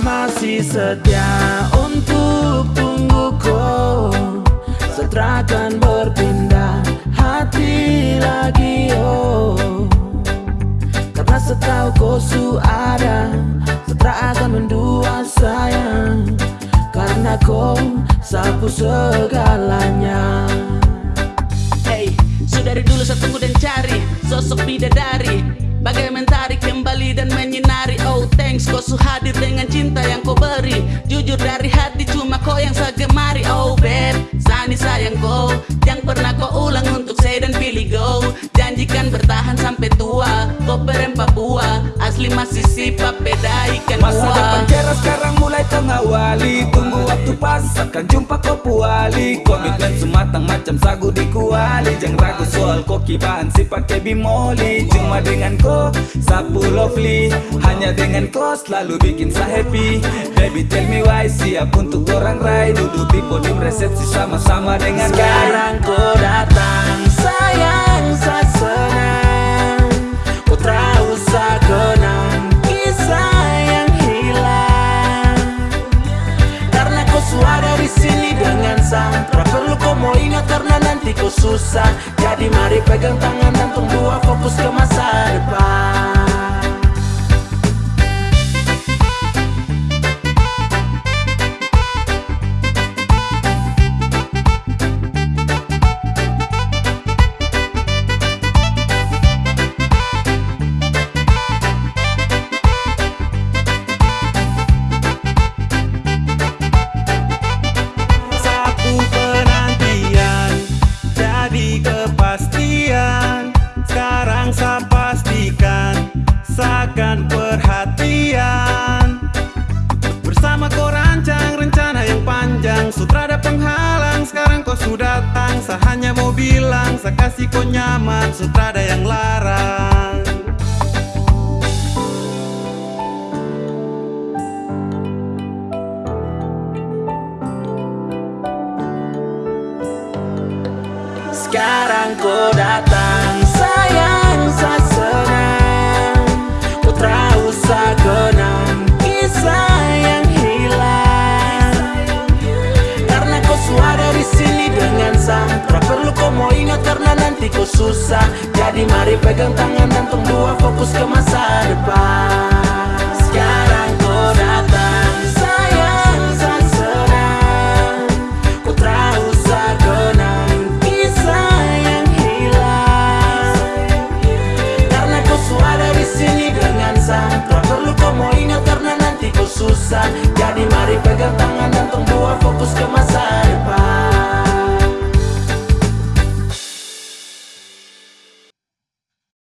masih setia untuk tunggu kau. Setelah berpindah hati lagi oh. Karena setahu kau su ada akan mendua sayang. Karena kau sapu segalanya. Hey, sudah dari dulu saya tunggu dan cari Sosok bidadari. Bagai mentari kembali thanks kau su hadir dengan cinta yang kau beri. Jujur dari hati cuma kau yang saya gemari Oh babe, sani sayang kau. Yang pernah kau ulang untuk saya dan pilih go Janjikan bertahan sampai tua. Kau perempat buah Asli masih beda akan jumpa kau puali Komitmen sematang macam sagu di kuali. Jangan ragu soal koki bahan si pakai bimoli. Cuma dengan kau sapu lovely. Hanya dengan kau selalu bikin saya happy. Baby tell me why siap untuk orang rai. Duduk di podium resepsi sama-sama dengan Sekarang kau datang suara di sini dengan sang Tak perlu kau mau ingat karena nanti kau susah. Jadi mari pegang tangan dan tunggu fokus ke Seakan perhatian. Bersama kau rancang rencana yang panjang. Sutrada penghalang sekarang kau sudah datang Saya hanya mau bilang saya kasih kau nyaman. Sutrada yang larang. Sekarang kau datang aku susah. Jadi mari pegang tangan dan dua fokus ke masa depan. Sekarang kau datang sayang sang senang. Ku terusah kenang kisah yang hilang. Karena kau suara di sini dengan sang perlu kau mau ingat karena nanti kau susah. Jadi mari pegang tangan dan dua fokus ke masa